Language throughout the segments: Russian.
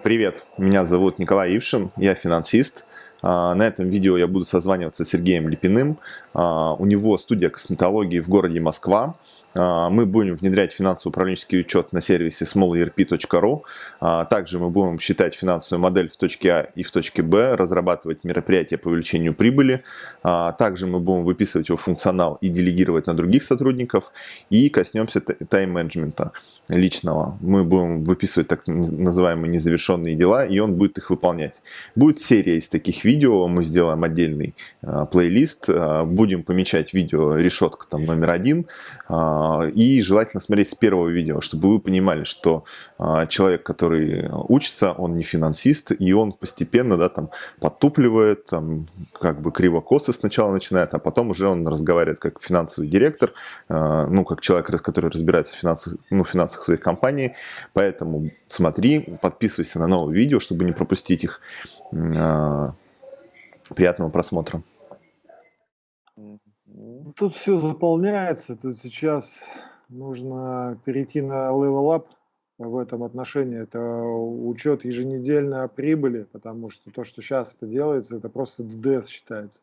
Привет, меня зовут Николай Ившин, я финансист. А, на этом видео я буду созваниваться с Сергеем Липиным. А, у него студия косметологии в городе Москва. А, мы будем внедрять финансово-управленческий учет на сервисе smallerp.ru. Также мы будем считать финансовую модель в точке А и в точке Б, разрабатывать мероприятия по увеличению прибыли. Также мы будем выписывать его функционал и делегировать на других сотрудников. И коснемся тайм-менеджмента личного. Мы будем выписывать так называемые незавершенные дела, и он будет их выполнять. Будет серия из таких видео видео, мы сделаем отдельный э, плейлист, э, будем помечать видео решетка там номер один, э, и желательно смотреть с первого видео, чтобы вы понимали, что э, человек, который учится, он не финансист, и он постепенно, да, там, подтупливает, там, как бы криво-косо сначала начинает, а потом уже он разговаривает как финансовый директор, э, ну, как человек, который разбирается в финансах, ну, финансах своей компании, поэтому смотри, подписывайся на новые видео, чтобы не пропустить их. Приятного просмотра. Тут все заполняется, тут сейчас нужно перейти на level up в этом отношении. Это учет еженедельной прибыли, потому что то, что сейчас это делается, это просто ДДС считается.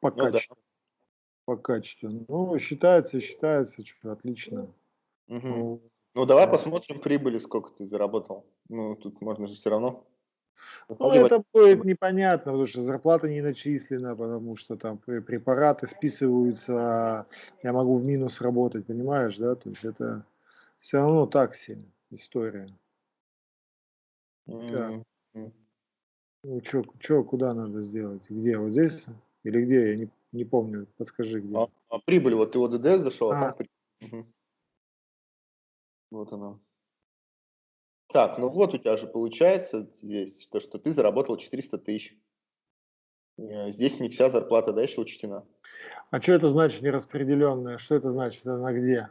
По ну, качеству. Да. По качеству. Ну, считается, считается, что отлично. Угу. Ну, ну, давай посмотрим прибыли, сколько ты заработал. Ну, тут можно же все равно ну, это будет непонятно, потому что зарплата не начислена, потому что там препараты списываются, я могу в минус работать, понимаешь, да? То есть это все равно так себе история. Mm-hmm. Ну, что, что, куда надо сделать? Где? Вот здесь? Или где? Я не, не помню. Подскажи, где. А, а прибыль, вот ты в ОДД зашел, а, а там угу. Вот она. Так, ну вот у тебя же получается здесь, то, что ты заработал 400 тысяч. Э, здесь не вся зарплата, да, еще учтена. А что это значит нераспределенная? Что это значит? Она где?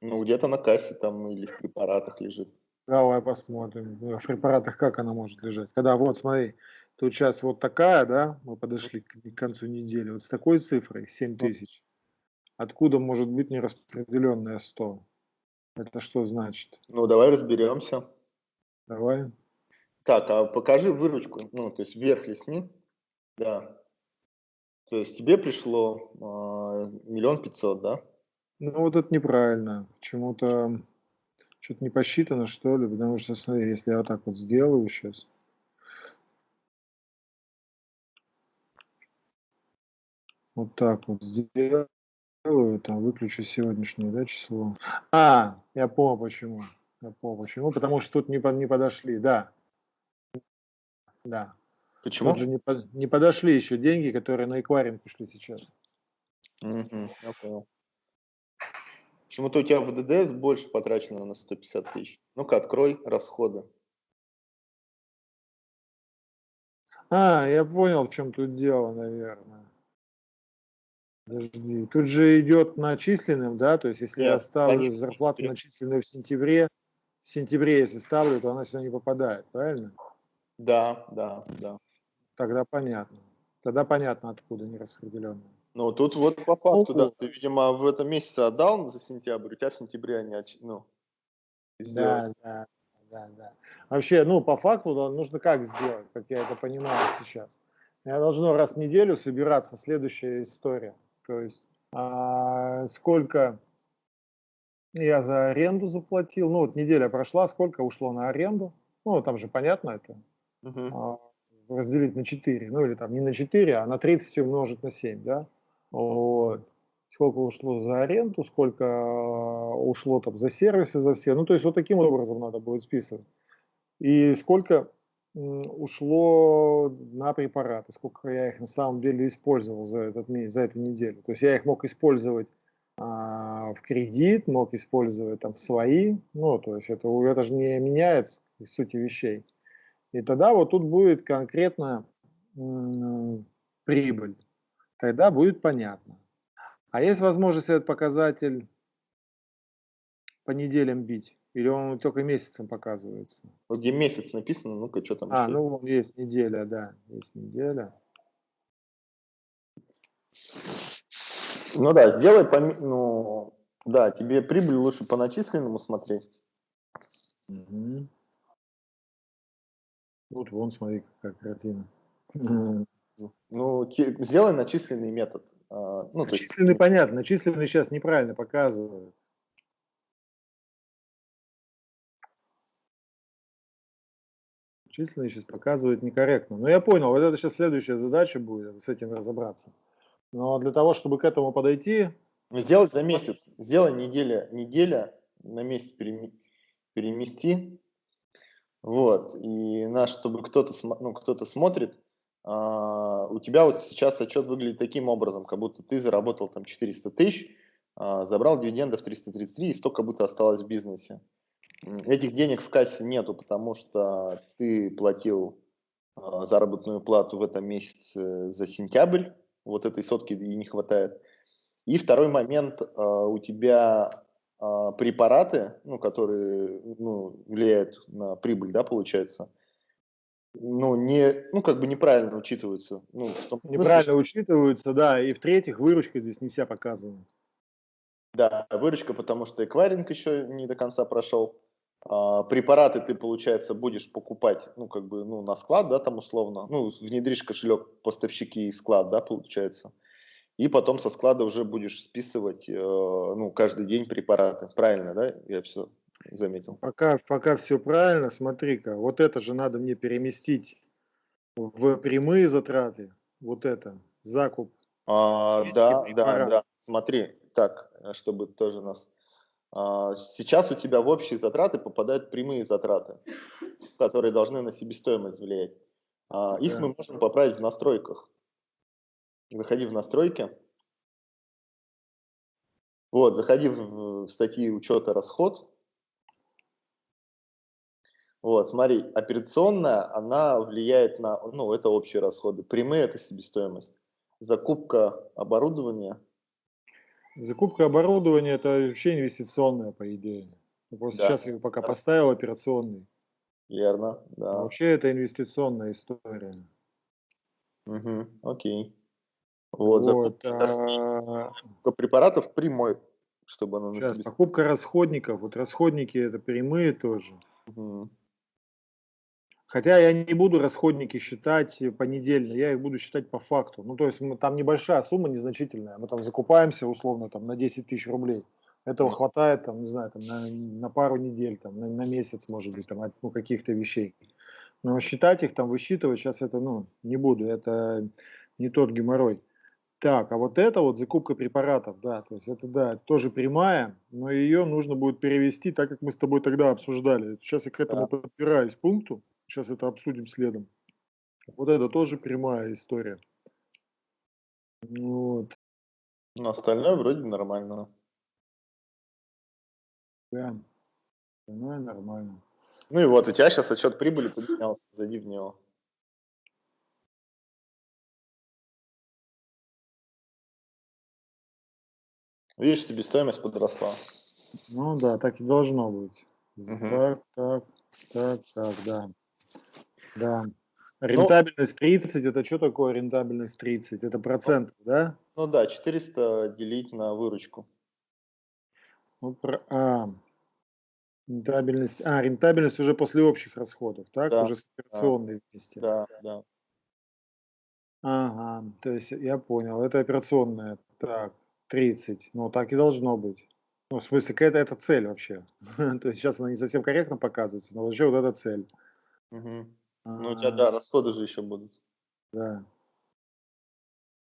Ну, где-то на кассе там или в препаратах лежит. Давай посмотрим. Ну, в препаратах как она может лежать? Когда вот, смотри, тут сейчас вот такая, да, мы подошли к, концу недели, вот с такой цифрой, 7 ну. тысяч. Откуда может быть нераспределенная 100? Это что значит? Ну, давай разберемся. Давай. Так, а покажи выручку, ну, то есть вверх лесни, да. То есть тебе пришло а, миллион пятьсот, да? Ну, вот это неправильно. Почему-то что-то не посчитано, что ли, потому что, смотри, если я вот так вот сделаю сейчас, вот так вот сделаю, там выключу сегодняшнее, да, число. А, я понял почему. Понял, почему. Потому что тут не, не подошли, да. Да. Почему? Тут же не, не подошли еще деньги, которые на эквайринг ушли сейчас. Угу, я понял. Почему-то у тебя в ДДС больше потрачено на 150 тысяч. Ну-ка, открой расходы. А, я понял, в чем тут дело, наверное. Подожди, тут же идет начисленным, да? То есть, если Нет, я ставлю зарплату начисленную в сентябре, в сентябре, если ставлю, то она сюда не попадает, правильно? Да, да, да. Тогда понятно. Тогда понятно, откуда нераспределенная. Ну, тут вот по факту, да, ты, видимо, в этом месяце отдал за сентябрь, у тебя в сентябре они, ну, сделали. Да, да, да, да. Вообще, ну, по факту да, нужно как сделать, как я это понимаю сейчас. Я должно раз в неделю собираться следующая история. То есть, а, сколько я за аренду заплатил. Ну, вот неделя прошла, сколько ушло на аренду. Ну, там же понятно это. Uh-huh. разделить на 4. Ну, или там не на 4, а на 30 умножить на 7, да. Вот. Сколько ушло за аренду, сколько а, ушло там за сервисы, за все. Ну, то есть вот таким образом надо будет списывать. И сколько ушло на препараты, сколько я их на самом деле использовал за, этот, за эту неделю. То есть я их мог использовать а, в кредит, мог использовать там свои, ну, то есть это, это же не меняет сути вещей. И тогда вот тут будет конкретно прибыль, тогда будет понятно. А есть возможность этот показатель по неделям бить? Или он только месяцем показывается? Вот где месяц написано, ну-ка, что там А, еще? ну, есть неделя, да, есть неделя. Ну да, сделай, пом... ну, да, тебе прибыль лучше по начисленному смотреть. Угу. Вот вон, смотри, какая картина. Ну, сделай начисленный метод. А, ну, начисленный, есть... понятно. Начисленный сейчас неправильно показывают. Численный сейчас показывает некорректно. Но я понял, вот это сейчас следующая задача будет, с этим разобраться. Но для того, чтобы к этому подойти... Ну, сделать за месяц. Сделай неделя, неделя на месяц перемести. Вот. И наш, чтобы кто-то ну, кто смотрит, а, у тебя вот сейчас отчет выглядит таким образом, как будто ты заработал там 400 тысяч, а, забрал дивидендов 333 и столько будто осталось в бизнесе. Этих денег в кассе нету, потому что ты платил а, заработную плату в этом месяце за сентябрь, вот этой сотки и не хватает. И второй момент, у тебя препараты, ну, которые ну, влияют на прибыль, да, получается, ну, не, ну, как бы неправильно учитываются. Ну, неправильно смысле, учитываются, да, и в-третьих, выручка здесь не вся показана. Да, выручка, потому что эквайринг еще не до конца прошел. А, препараты ты, получается, будешь покупать, ну, как бы, ну, на склад, да, там условно, ну, внедришь кошелек поставщики и склад, да, получается. И потом со склада уже будешь списывать, э, ну, каждый день препараты. Правильно, да? Я все заметил. Пока, пока все правильно, смотри-ка, вот это же надо мне переместить в прямые затраты, вот это, закуп. А, да, да, да, смотри, так, чтобы тоже нас... А, сейчас у тебя в общие затраты попадают прямые затраты, которые должны на себестоимость влиять. А, их да. мы можем поправить в настройках. Заходи в настройки. Вот, заходи в статьи учета расход, вот, смотри, операционная, она влияет на, ну, это общие расходы. Прямые – это себестоимость. Закупка оборудования. Закупка оборудования – это вообще инвестиционная, по идее. Просто да. сейчас я пока поставил операционный. Верно, да. А вообще это инвестиционная история. Угу, окей. Вот, вот закупка а... препаратов прямой, чтобы оно Сейчас, покупка расходников. Вот расходники это прямые тоже. Угу. Хотя я не буду расходники считать понедельно, я их буду считать по факту. Ну, то есть мы, там небольшая сумма, незначительная. Мы там закупаемся условно там, на 10 тысяч рублей. Этого хватает, там, не знаю, там, на, на пару недель, там, на, на месяц, может быть, там, ну, каких-то вещей. Но считать их, там, высчитывать сейчас это, ну, не буду. Это не тот геморрой. Так, а вот это вот закупка препаратов, да, то есть это, да, тоже прямая, но ее нужно будет перевести, так как мы с тобой тогда обсуждали. Сейчас я к этому да. подпираюсь пункту. Сейчас это обсудим следом. Вот это тоже прямая история. Вот. Но остальное вроде нормально. Да. Остальное нормально. Ну и вот, у тебя сейчас отчет прибыли поднялся, зайди в него. Видишь, себестоимость подросла. Ну да, так и должно быть. Угу. Так, так, так, так, да. Да. Ну рентабельность 30, это что такое рентабельность 30? Это процент, ну, да? Ну да, 400 делить на выручку. Ну, про, а, рентабельность, а, рентабельность уже после общих расходов, так? Да, уже с операционной да, вместе. Да, да. Ага, то есть я понял, это операционная, так, 30, ну так и должно быть. Ну, в смысле, это, это цель вообще. то есть сейчас она не совсем корректно показывается, но вообще вот эта цель. Угу. Ну, у тебя, да, расходы же еще будут. Да.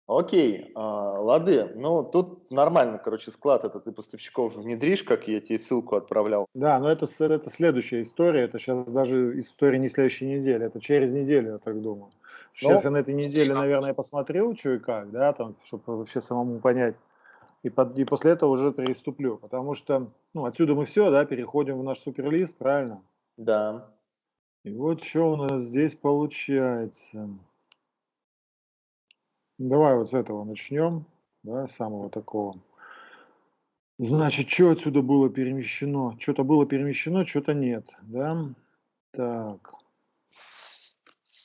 Окей, а, лады. Ну, тут нормально, короче, склад это ты поставщиков внедришь, как я тебе ссылку отправлял. Да, но это, это следующая история. Это сейчас даже история не следующей недели, это через неделю, я так думаю. Сейчас ну, я на этой неделе, наверное, посмотрю, что и как, да, там, чтобы вообще самому понять. И, под, и после этого уже приступлю, потому что, ну, отсюда мы все, да, переходим в наш суперлист, правильно? Да. И вот что у нас здесь получается. Давай вот с этого начнем, да, самого такого. Значит, что отсюда было перемещено? Что-то было перемещено, что-то нет, да? Так.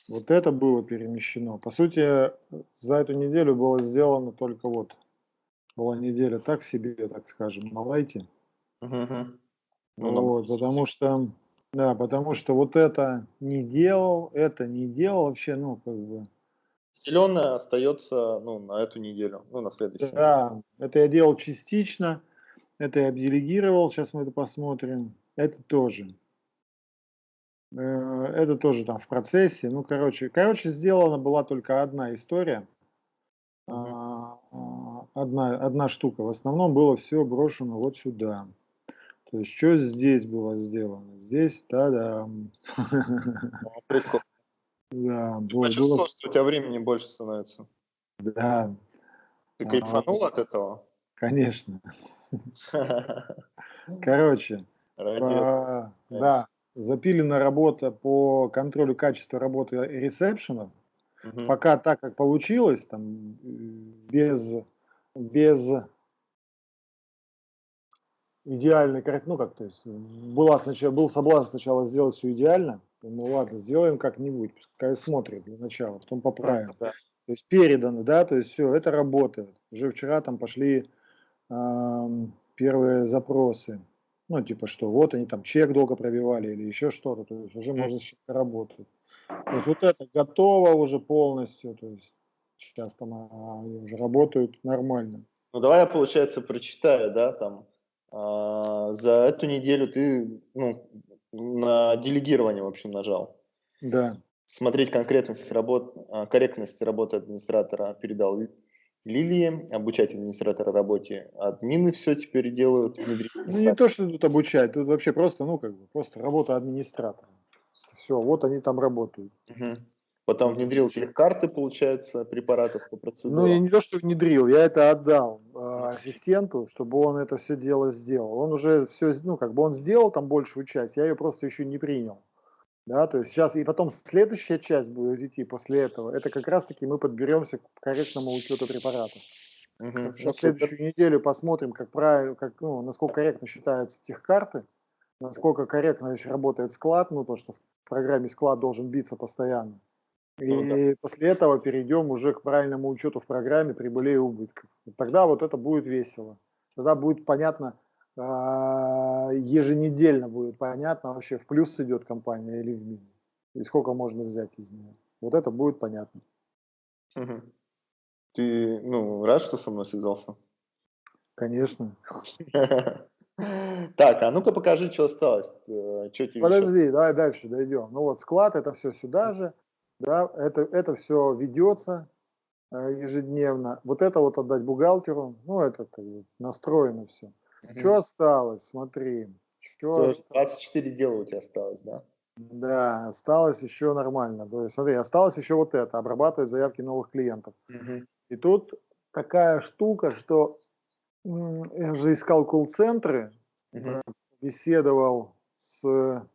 Вот это было перемещено. По сути, за эту неделю было сделано только вот. Была неделя так себе, так скажем, на лайте. Угу. Ну, вот, потому что Да, потому что вот это не делал, это не делал вообще, ну, как бы. Зеленое остается, ну, на эту неделю, ну, на следующую. Да, это я делал частично, это я делегировал, сейчас мы это посмотрим. Это тоже. Э, это тоже там в процессе. Ну, короче, короче, сделана была только одна история. А, а, одна, одна штука. В основном было все брошено вот сюда. То есть, что здесь было сделано? Здесь, да-да. Прикольно. Да, было, Почувствовал, было... что у тебя времени больше становится. Да. Ты кайфанул а, от этого? Конечно. Короче, да, запилена работа по контролю качества работы ресепшенов. Угу. Пока так, как получилось, там, без, без идеальной ну как, то есть, была сначала, был соблазн сначала сделать все идеально, ну ладно, сделаем как-нибудь, пускай смотрит для начала, потом поправим. Да, да. То есть передано, да, то есть все, это работает. Уже вчера там пошли э, первые запросы, ну типа что, вот они там чек долго пробивали или еще что-то, то есть уже можно работать. То есть вот это готово уже полностью, то есть сейчас там а, они уже работают нормально. Ну давай я, получается, прочитаю, да, там, за эту неделю ты, ну, на делегирование, в общем, нажал. Да. Смотреть конкретность работ, а, корректность работы администратора передал Лилии, обучать администратора работе. Админы все теперь делают. Ну, не то, что тут обучать, тут вообще просто, ну, как бы, просто работа администратора. Все, вот они там работают. Угу. Потом внедрил карты, получается, препаратов по процедуре. Ну, я не то, что внедрил, я это отдал э, ассистенту, чтобы он это все дело сделал. Он уже все, ну, как бы он сделал там большую часть, я ее просто еще не принял. Да, то есть сейчас, и потом следующая часть будет идти после этого, это как раз-таки мы подберемся к корректному учету препаратов. Угу. На следующую неделю посмотрим, как правильно, как, ну, насколько корректно считаются техкарты, насколько корректно еще работает склад, ну, то, что в программе склад должен биться постоянно. И ну, да. после этого перейдем уже к правильному учету в программе прибылей и убытков. Тогда вот это будет весело. Тогда будет понятно, а, еженедельно будет понятно вообще, в плюс идет компания или в минус. И сколько можно взять из нее. Вот это будет понятно. Угу. Ты, ну, рад, что со мной связался? Конечно. Так, а ну-ка покажи, что осталось. Э, что тебе Подожди, еще? давай дальше дойдем. Ну вот склад, это все сюда же. Да, это, это все ведется э, ежедневно. Вот это вот отдать бухгалтеру, ну это как бы настроено все. Угу. Что осталось? Смотри. Что То есть 24 дела у тебя осталось, да? Да, осталось еще нормально. То есть, смотри, осталось еще вот это, обрабатывать заявки новых клиентов. Угу. И тут такая штука, что я же искал колл-центры, угу. беседовал с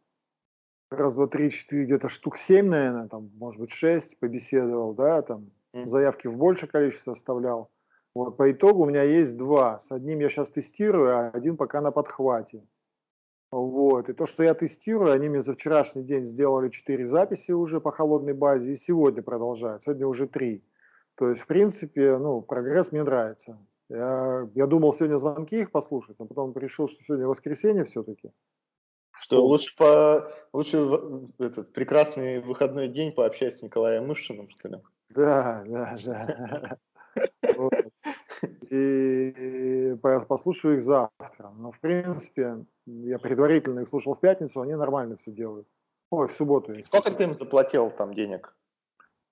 раз, два, три, четыре, где-то штук семь, наверное, там, может быть, шесть побеседовал, да, там, заявки в большее количество оставлял. Вот, по итогу у меня есть два. С одним я сейчас тестирую, а один пока на подхвате. Вот, и то, что я тестирую, они мне за вчерашний день сделали четыре записи уже по холодной базе, и сегодня продолжают, сегодня уже три. То есть, в принципе, ну, прогресс мне нравится. Я, я думал сегодня звонки их послушать, но потом решил, что сегодня воскресенье все-таки. Что лучше по лучше этот прекрасный выходной день пообщаться с Николаем Мышиным, что ли? Да, да, да. И послушаю их завтра. Но, в принципе, я предварительно их слушал в пятницу, они нормально все делают. Ой, в субботу. Сколько ты им заплатил там денег?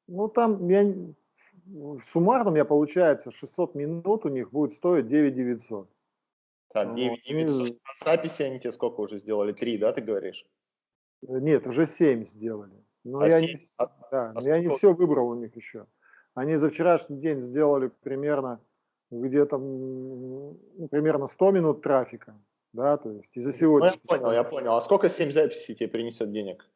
Ну, там я суммарно у меня получается 600 минут у них будет стоить 9 900. Так, 9 900. А записи они тебе сколько уже сделали? Три, да, ты говоришь? Э, нет, уже 7 сделали. Но а я, 7? Не, а, да, а я не все выбрал у них еще. Они за вчерашний день сделали примерно где-то ну, примерно 100 минут трафика. Да, то есть и за сегодня. Ну, я понял, я понял. А сколько 7 записей тебе принесет денег?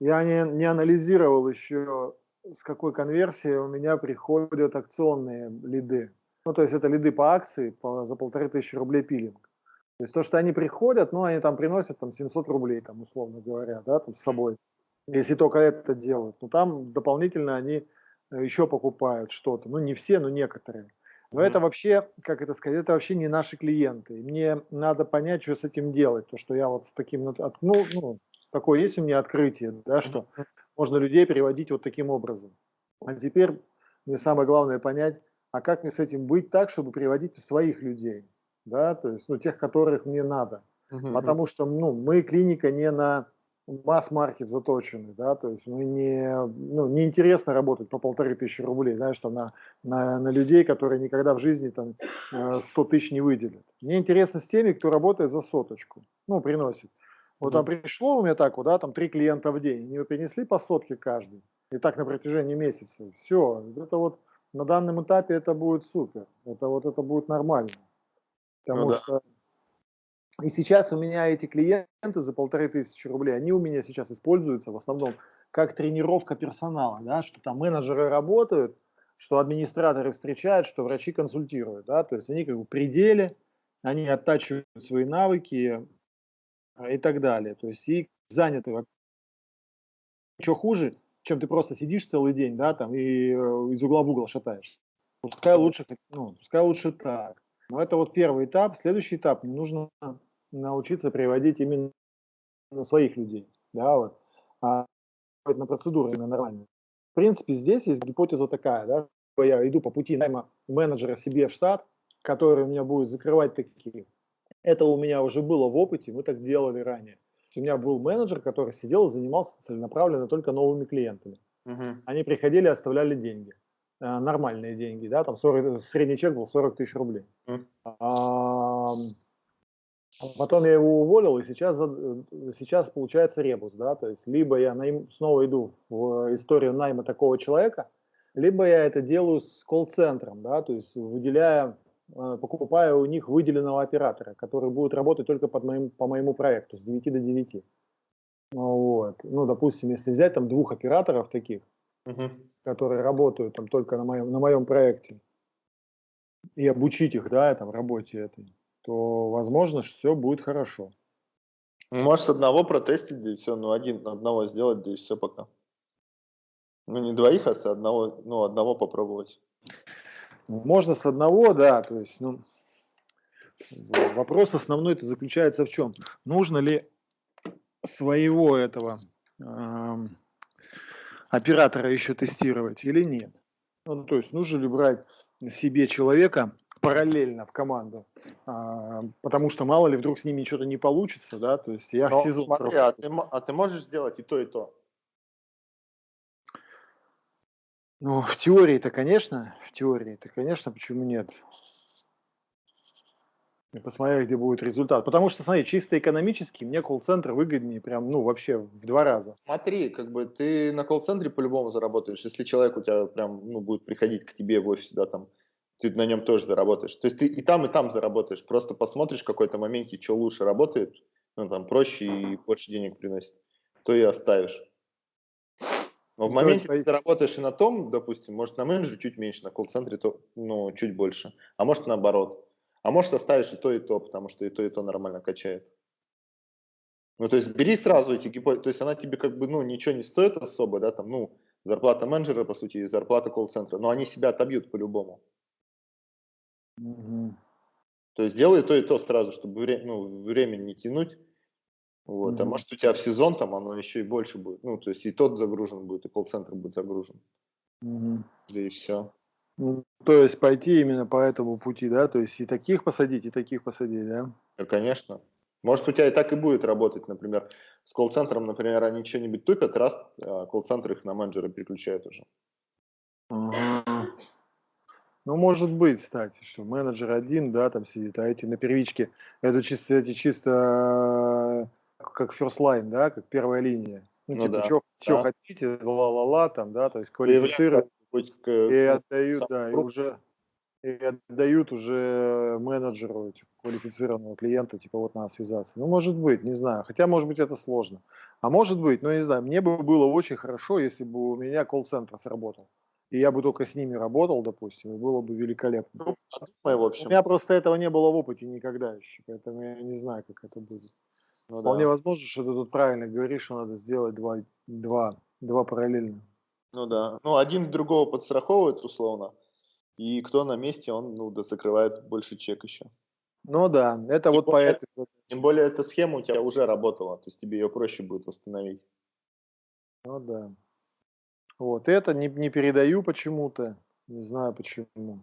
Я не, не анализировал еще, с какой конверсией у меня приходят акционные лиды. Ну, то есть это лиды по акции по, за полторы тысячи рублей пилинг. То есть то, что они приходят, ну, они там приносят там 700 рублей, там, условно говоря, да, там с собой, если только это делают. Но там дополнительно они э, еще покупают что-то. Ну, не все, но некоторые. Но mm-hmm. это вообще, как это сказать, это вообще не наши клиенты. Мне надо понять, что с этим делать. То, что я вот с таким, ну, ну такое есть у меня открытие, да, что можно людей переводить вот таким образом. А теперь мне самое главное понять, а как мне с этим быть так, чтобы приводить своих людей, да, то есть, ну, тех, которых мне надо. Uh-huh. Потому что, ну, мы клиника не на масс-маркет заточены, да, то есть мы не, ну, неинтересно работать по полторы тысячи рублей, знаешь, там на, на, на людей, которые никогда в жизни там 100 э, тысяч не выделят. Мне интересно с теми, кто работает за соточку, ну, приносит. Вот там пришло у меня так вот, да, там три клиента в день, они принесли по сотке каждый, и так на протяжении месяца. Все, это вот на данном этапе это будет супер, это вот это будет нормально. Потому ну, да. что и сейчас у меня эти клиенты за полторы тысячи рублей, они у меня сейчас используются в основном как тренировка персонала, да, что там менеджеры работают, что администраторы встречают, что врачи консультируют, да, то есть они как бы пределе, они оттачивают свои навыки, а, и так далее. То есть и заняты. Что хуже, чем ты просто сидишь целый день, да, там и э, из угла в угол шатаешься. Пускай лучше, ну, пускай лучше так. Но это вот первый этап. Следующий этап, нужно научиться приводить именно своих людей, да, вот, а на процедуры именно нормально. В принципе, здесь есть гипотеза такая, да, я иду по пути найма менеджера себе в штат, который у меня будет закрывать такие это у меня уже было в опыте, мы так делали ранее. У меня был менеджер, который сидел и занимался целенаправленно только новыми клиентами. Uh-huh. Они приходили, оставляли деньги. Э, нормальные деньги, да, там 40, средний чек был 40 тысяч рублей. Uh-huh. А, потом я его уволил, и сейчас, сейчас получается ребус, да, то есть либо я найм, снова иду в историю найма такого человека, либо я это делаю с колл-центром, да, то есть выделяя Э, покупаю у них выделенного оператора, который будет работать только под моим, по моему проекту с 9 до 9. Вот. Ну, допустим, если взять там двух операторов таких, uh-huh. которые работают там только на моем, на моем проекте, и обучить их, да, там, работе этой, то, возможно, все будет хорошо. Может, одного протестить, да и все, ну, один, одного сделать, да и все пока. Ну, не двоих, а одного, ну, одного попробовать. Можно с одного, да, то есть, ну, вопрос основной это заключается в чем? Нужно ли своего этого э, оператора еще тестировать или нет? Ну, то есть, нужно ли брать себе человека параллельно в команду, а, потому что мало ли вдруг с ними что-то не получится, да, то есть я сезон смотри, а ты, а ты можешь сделать и то, и то? Ну, в теории-то, конечно, в теории-то, конечно, почему нет? И посмотрели, где будет результат. Потому что, смотри, чисто экономически мне колл-центр выгоднее прям, ну, вообще в два раза. Смотри, как бы ты на колл-центре по-любому заработаешь. Если человек у тебя прям, ну, будет приходить к тебе в офис, да, там, ты на нем тоже заработаешь. То есть ты и там, и там заработаешь. Просто посмотришь в какой-то моменте, что лучше работает, ну, там, проще и больше денег приносит, то и оставишь. Но в моменте ты заработаешь и на том, допустим, может на менеджере чуть меньше, на колл-центре то, ну, чуть больше, а может наоборот. А может оставишь и то, и то, потому что и то, и то нормально качает. Ну, то есть бери сразу эти гипотезы, то есть она тебе как бы, ну, ничего не стоит особо, да, там, ну, зарплата менеджера, по сути, и зарплата колл-центра, но они себя отобьют по-любому. Mm-hmm. То есть делай то и то сразу, чтобы вре- ну, времени не тянуть, вот. Mm-hmm. А может у тебя в сезон там оно еще и больше будет. Ну, то есть и тот загружен будет, и колл-центр будет загружен. Mm-hmm. Да и все. Ну, то есть пойти именно по этому пути, да? То есть и таких посадить, и таких посадить, да? Да, конечно. Может, у тебя и так и будет работать, например, с колл-центром, например, они что-нибудь тупят, раз а колл-центр их на менеджера переключает уже. Ага. Ну, может быть, кстати, что менеджер один, да, там сидит, а эти на первичке, это чисто, эти чисто как first line, да, как первая линия. Ну, ну типа, да. что, да. хотите, ла-ла-ла, там, да, то есть квалифицируют и отдают, да, и уже и отдают уже менеджеру типа, квалифицированного клиента, типа вот надо связаться. Ну, может быть, не знаю. Хотя, может быть, это сложно. А может быть, ну, не знаю, мне бы было очень хорошо, если бы у меня колл-центр сработал. И я бы только с ними работал, допустим, и было бы великолепно. Ну, в общем. У меня просто этого не было в опыте никогда еще, поэтому я не знаю, как это будет. Ну, Вполне да. возможно, что ты тут правильно говоришь, что надо сделать два, два, два параллельно. Ну да. Ну, один другого подстраховывает, условно. и кто на месте, он ну, да, закрывает больше чек еще. Ну да, это тем вот более, по этой... Тем более эта схема у тебя уже работала, то есть тебе ее проще будет восстановить. Ну да. Вот, это не, не передаю почему-то, не знаю почему.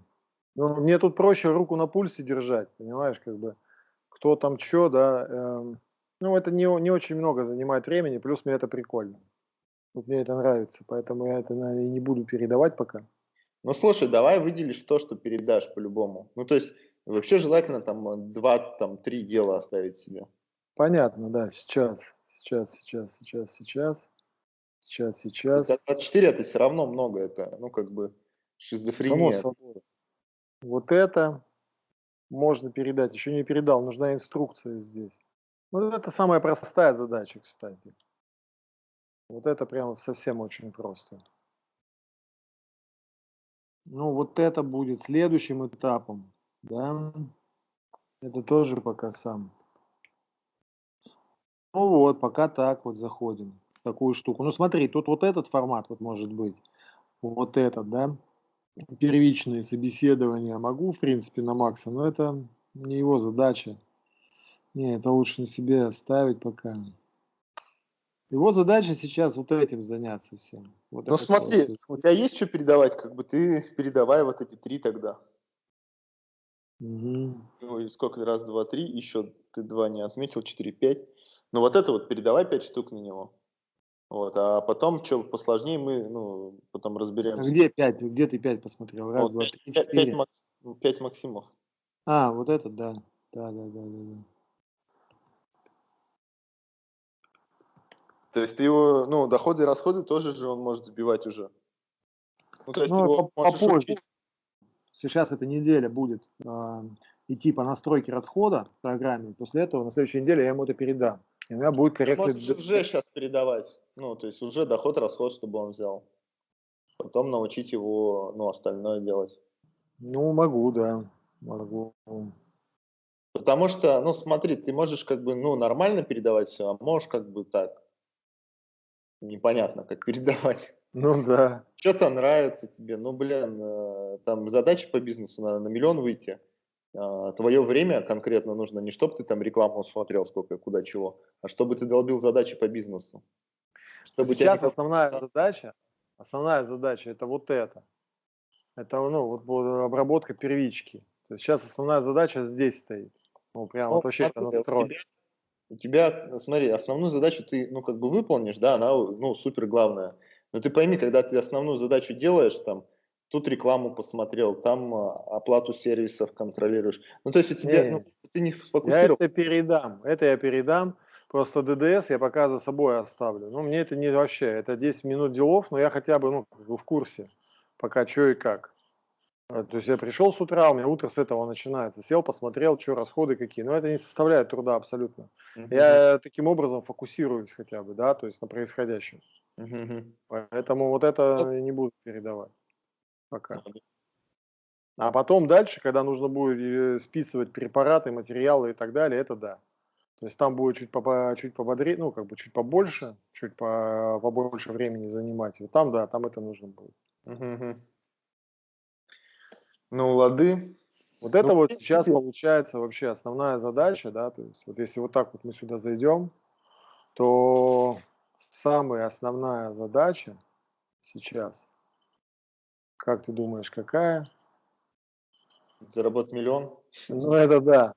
Ну, мне тут проще руку на пульсе держать, понимаешь, как бы, кто там что, да, эм, ну, это не, не очень много занимает времени, плюс мне это прикольно. Вот мне это нравится, поэтому я это, наверное, не буду передавать пока. Ну, слушай, давай выделишь то, что передашь по-любому. Ну, то есть, вообще желательно там два, там, три дела оставить себе. Понятно, да, сейчас, сейчас, сейчас, сейчас, сейчас, сейчас, сейчас. 24 это все равно много, это, ну, как бы, шизофрения. Вот это можно передать, еще не передал, нужна инструкция здесь. Ну, это самая простая задача, кстати. Вот это прямо совсем очень просто. Ну, вот это будет следующим этапом, да. Это тоже пока сам. Ну вот, пока так вот заходим в такую штуку. Ну смотри, тут вот этот формат вот может быть. Вот этот, да. Первичные собеседования могу, в принципе, на Макса, но это не его задача. Не, это лучше на себе оставить пока. Его задача сейчас вот этим заняться всем. Вот ну смотри, вот. у тебя есть что передавать, как бы ты передавай вот эти три тогда. Угу. Ну, сколько раз, два, три, еще ты два не отметил, четыре, пять. Ну вот это вот передавай пять штук на него. Вот, а потом, что посложнее, мы ну, потом разберемся. А где пять? Где ты пять посмотрел? Раз, вот, два, три, четыре. Пять, макс, пять Максимов. А, вот этот, да. Да, да, да, да. да. То есть ты его, ну, доходы и расходы тоже же он может сбивать уже. Ну, то есть ну, его попозже. Учить. Сейчас эта неделя будет э, идти по настройке расхода в программе. После этого на следующей неделе я ему это передам. И у меня будет корректный... Можешь уже сейчас передавать. Ну, то есть уже доход, расход, чтобы он взял. Потом научить его, ну, остальное делать. Ну, могу, да. Могу. Потому что, ну, смотри, ты можешь как бы, ну, нормально передавать все, а можешь как бы так непонятно, как передавать. Ну да. Что-то нравится тебе, ну блин, э, там задача по бизнесу, надо на миллион выйти. А, Твое время конкретно нужно не чтобы ты там рекламу смотрел, сколько, куда, чего, а чтобы ты долбил задачи по бизнесу. Чтобы Сейчас тебя... основная задача, основная задача это вот это. Это ну, вот обработка первички. То есть сейчас основная задача здесь стоит. Ну, прям ну, вот вообще это настрой у тебя, смотри, основную задачу ты, ну, как бы выполнишь, да, она, ну, супер главная. Но ты пойми, когда ты основную задачу делаешь, там, тут рекламу посмотрел, там а, оплату сервисов контролируешь. Ну, то есть у тебя, не, ну, ты не сфокусировал. Я это передам, это я передам. Просто ДДС я пока за собой оставлю. Ну, мне это не вообще, это 10 минут делов, но я хотя бы, ну, в курсе, пока что и как. А, то есть я пришел с утра, у меня утро с этого начинается. Сел, посмотрел, что расходы какие. Но это не составляет труда абсолютно. Uh-huh. Я таким образом фокусируюсь хотя бы, да, то есть на происходящем. Uh-huh. Поэтому вот это я не буду передавать пока. А потом дальше, когда нужно будет э, списывать препараты, материалы и так далее, это да. То есть там будет чуть, по, чуть пободрее, ну, как бы чуть побольше, чуть по, побольше времени занимать. Вот там, да, там это нужно будет. Uh-huh. Ну, лады. Вот это ну, вот сейчас получается вообще основная задача, да, то есть вот если вот так вот мы сюда зайдем, то самая основная задача сейчас, как ты думаешь, какая? Заработать миллион? Ну, это да.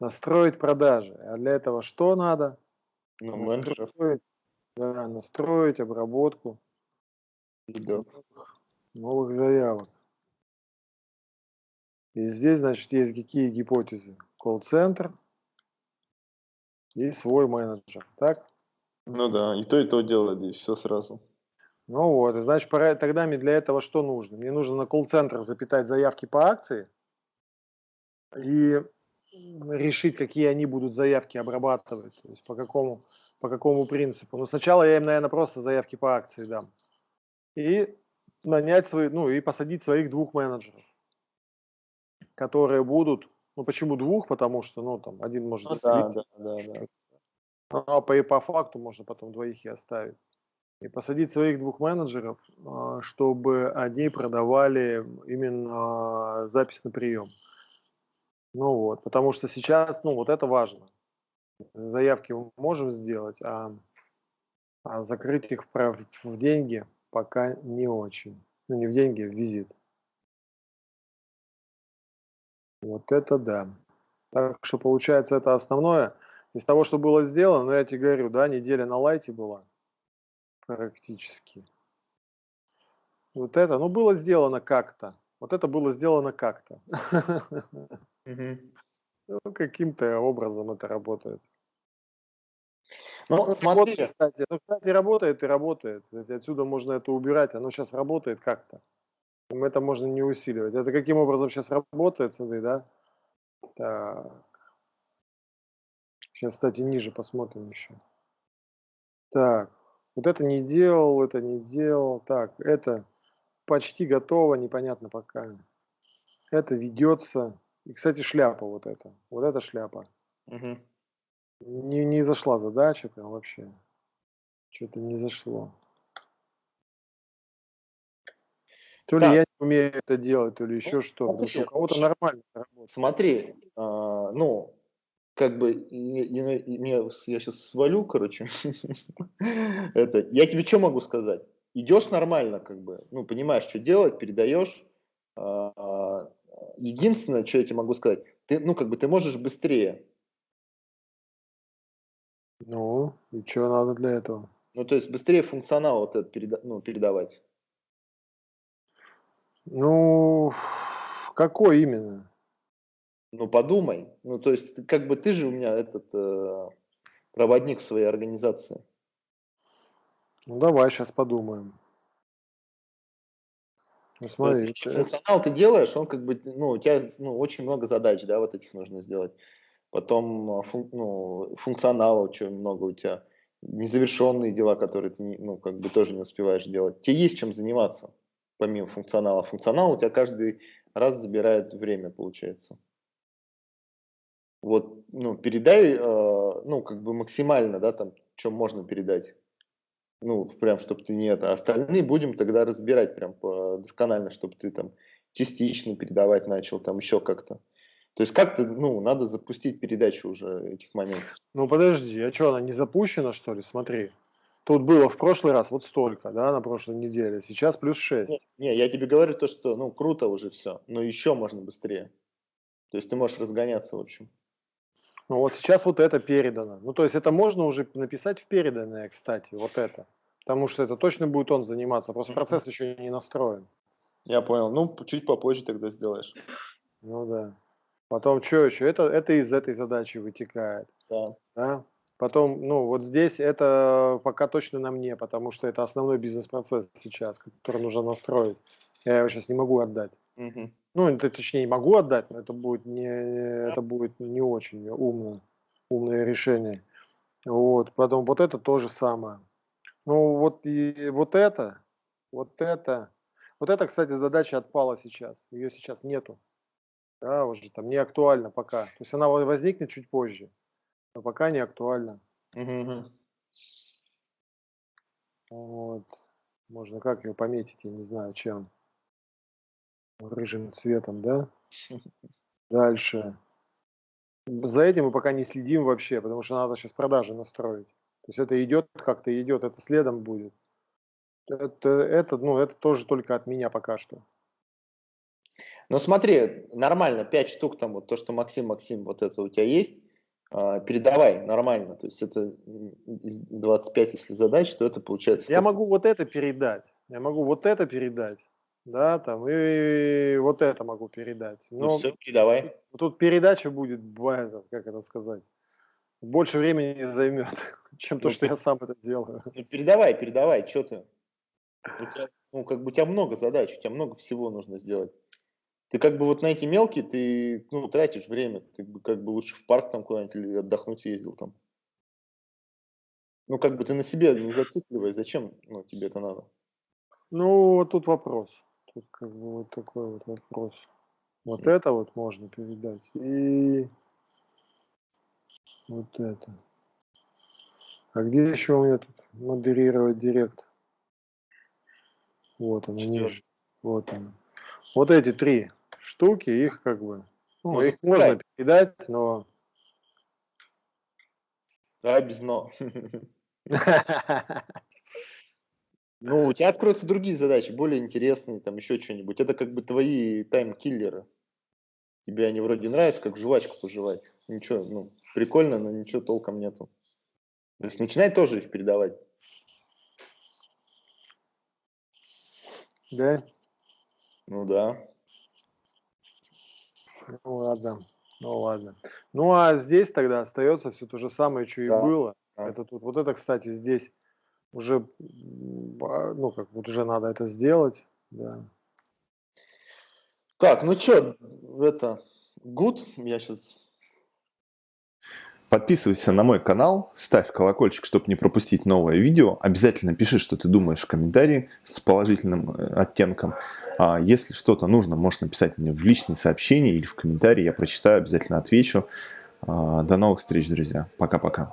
Настроить продажи. А для этого что надо? Ну, настроить, да, настроить обработку новых, новых заявок. И здесь, значит, есть какие гипотезы? Колл-центр и свой менеджер, так? Ну да, и то, и то делает здесь, все сразу. Ну вот, значит, пора, тогда мне для этого что нужно? Мне нужно на колл-центр запитать заявки по акции и решить, какие они будут заявки обрабатывать, то есть по какому, по какому принципу. Ну, сначала я им, наверное, просто заявки по акции дам. И нанять свои, ну, и посадить своих двух менеджеров которые будут, ну почему двух, потому что, ну там один может ну, да, да, да, да. Ну, а по, и по факту можно потом двоих и оставить. и посадить своих двух менеджеров, а, чтобы они продавали именно запись на прием. Ну вот, потому что сейчас, ну вот это важно. Заявки мы можем сделать, а, а закрыть их в, в деньги пока не очень. Ну не в деньги, а в визит. Вот это да. Так что получается это основное. Из того, что было сделано, ну я тебе говорю, да, неделя на лайте была практически. Вот это, ну было сделано как-то. Вот это было сделано как-то. Ну, каким-то образом это работает. Ну, ну смотри. Кстати, ну, кстати, работает и работает. Отсюда можно это убирать. Оно сейчас работает как-то. Это можно не усиливать. Это каким образом сейчас работает, смотри, да? Так. Сейчас, кстати, ниже посмотрим еще. Так. Вот это не делал, это не делал. Так, это почти готово, непонятно пока. Это ведется. И, кстати, шляпа вот эта. Вот эта шляпа. Угу. Не, не зашла задача прям вообще. Что-то не зашло. То ли я не умею это делать, то ли еще ну, что. Смотри, у кого-то нормально работает. Смотри, а, ну, как бы, не, не, не, я сейчас свалю, короче. это, я тебе что могу сказать? Идешь нормально, как бы, ну, понимаешь, что делать, передаешь. А, единственное, что я тебе могу сказать, ты, ну, как бы, ты можешь быстрее. Ну, и что надо для этого? Ну, то есть быстрее функционал вот этот переда ну, передавать. Ну, какой именно? Ну, подумай. Ну, то есть, как бы ты же у меня этот э, проводник своей организации. Ну, давай сейчас подумаем. Ну, смотри, есть, функционал ты делаешь, он как бы, ну, у тебя ну, очень много задач, да, вот этих нужно сделать. Потом э, фун, ну, функционала очень много у тебя. Незавершенные дела, которые ты, ну, как бы тоже не успеваешь делать. Тебе есть чем заниматься, помимо функционала. Функционал у тебя каждый раз забирает время, получается вот, ну, передай, э, ну, как бы максимально, да, там, что можно передать. Ну, прям, чтобы ты не это. Остальные будем тогда разбирать прям досконально, чтобы ты там частично передавать начал, там еще как-то. То есть как-то, ну, надо запустить передачу уже этих моментов. Ну, подожди, а что, она не запущена, что ли? Смотри. Тут было в прошлый раз вот столько, да, на прошлой неделе. Сейчас плюс 6. Не, не, я тебе говорю то, что, ну, круто уже все, но еще можно быстрее. То есть ты можешь разгоняться, в общем. Ну вот сейчас вот это передано. Ну то есть это можно уже написать в переданное, кстати, вот это. Потому что это точно будет он заниматься, просто процесс еще не настроен. Я понял. Ну, чуть попозже тогда сделаешь. Ну да. Потом что еще? Это, это из этой задачи вытекает. Да. да. Потом, ну, вот здесь это пока точно на мне, потому что это основной бизнес-процесс сейчас, который нужно настроить. Я его сейчас не могу отдать. Угу. Ну, это, точнее, могу отдать, но это будет не, это будет не очень умно, умное решение. Вот, потом вот это то же самое. Ну, вот и вот это, вот это, вот это, кстати, задача отпала сейчас. Ее сейчас нету. Да, уже там не актуально пока. То есть она возникнет чуть позже, но пока не актуально. Угу. Вот. Можно как ее пометить, я не знаю, чем рыжим цветом, да? Дальше. За этим мы пока не следим вообще, потому что надо сейчас продажи настроить. То есть это идет как-то идет, это следом будет. Это, это, ну, это тоже только от меня пока что. Ну смотри, нормально, 5 штук там, вот то, что Максим, Максим, вот это у тебя есть, передавай нормально. То есть это 25, если задач, то это получается... Я могу вот это передать, я могу вот это передать да, там, и вот это могу передать. Ну Но ну все, передавай. Тут передача будет, как это сказать, больше времени займет, чем то, ну, что я сам это делаю. Ну, передавай, передавай, что ты? У тебя, ну, как бы у тебя много задач, у тебя много всего нужно сделать. Ты как бы вот на эти мелкие, ты, ну, тратишь время, ты как бы лучше в парк там куда-нибудь или отдохнуть ездил там. Ну, как бы ты на себе не зацикливай, зачем ну, тебе это надо? Ну, тут вопрос. Тут как бы вот такой вот вопрос. Вот это вот можно передать. И вот это. А где еще у меня тут модерировать директ? Вот она, ниже. Вот она. Вот эти три штуки, их как бы, ну, их можно передать, но... Да, без но. Ну, у тебя откроются другие задачи, более интересные, там еще что-нибудь. Это как бы твои тайм-киллеры. Тебе они вроде нравятся, как жвачку пожевать. Ничего, ну, прикольно, но ничего толком нету. То есть начинай тоже их передавать. Да? Ну да. Ну ладно, ну ладно. Ну а здесь тогда остается все то же самое, что и да. было. Да. Это тут, вот это, кстати, здесь уже, ну как, вот уже надо это сделать, да. Так, ну что, это, good, я сейчас Подписывайся на мой канал, ставь колокольчик, чтобы не пропустить новое видео. Обязательно пиши, что ты думаешь в комментарии с положительным э, оттенком. А если что-то нужно, можешь написать мне в личные сообщения или в комментарии. Я прочитаю, обязательно отвечу. А, до новых встреч, друзья. Пока-пока.